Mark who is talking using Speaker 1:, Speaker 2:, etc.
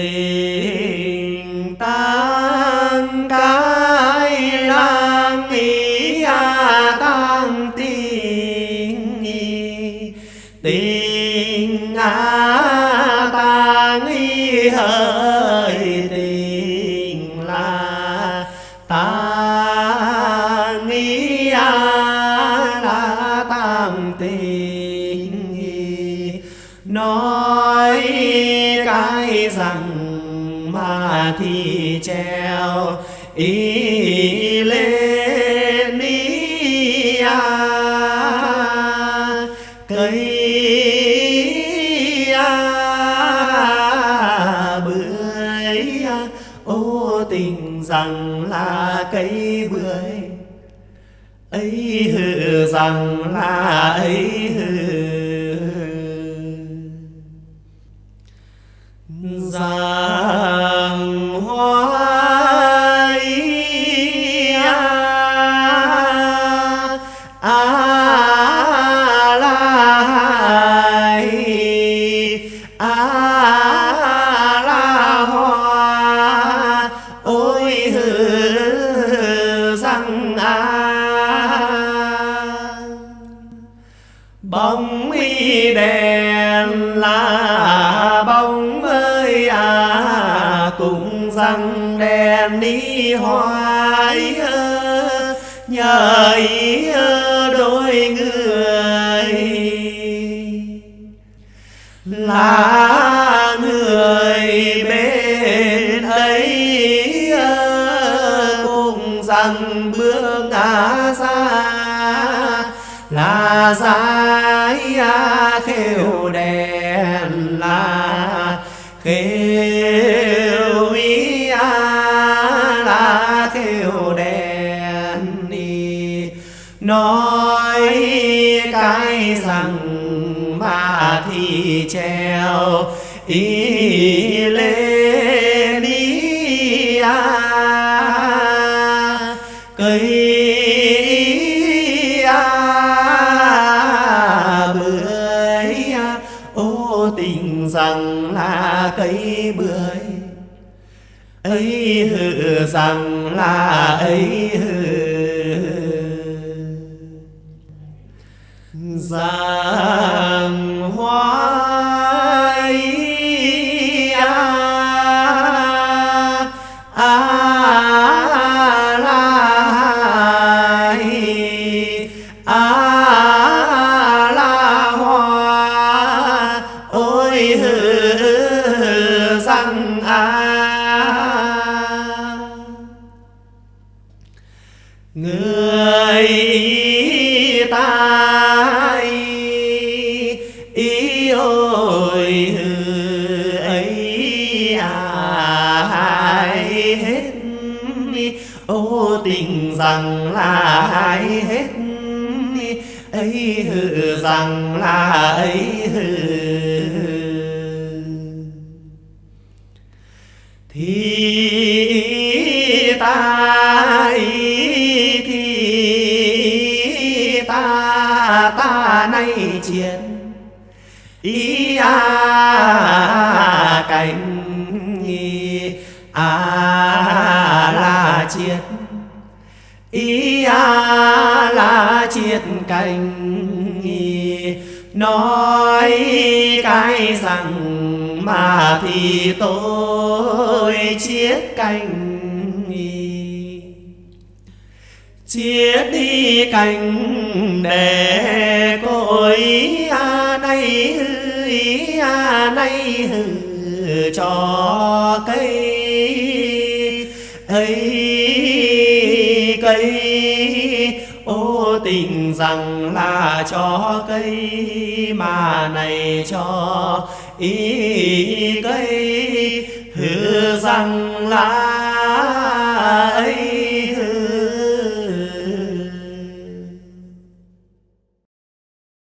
Speaker 1: tình tăng cái lang ý a tăng tình tình a tăng ý hơi rằng mà thì treo. Ý lên ý à cây à bưởi à ô tình rằng là cây bưởi, ấy hư rằng là ấy hư bóng y đèn là bóng ơi à cùng rằng đèn đi hoài nhờ ý đôi người. Là người bên ấy cùng rằng bước ngã ra là dài khêu đèn là khêu ý a là khêu đèn đi nói cái rằng mà thì treo ý lên đi à, cây tình rằng là cây bưởi ấy hư rằng là ấy hư rằng hoa ý a a la a ý ôi ấy à hết ô tình rằng là ai hết ấy hừ rằng là ấy hừ thì ta thì ta ta nay chiến ý a cảnh a la chiết. Ý a la chiết cảnh nói cái rằng mà thì tôi chiết cành chiết đi cành để cội cho cây. Ấy cây, ô tình rằng là cho cây, mà này cho ý cây. Hư rằng là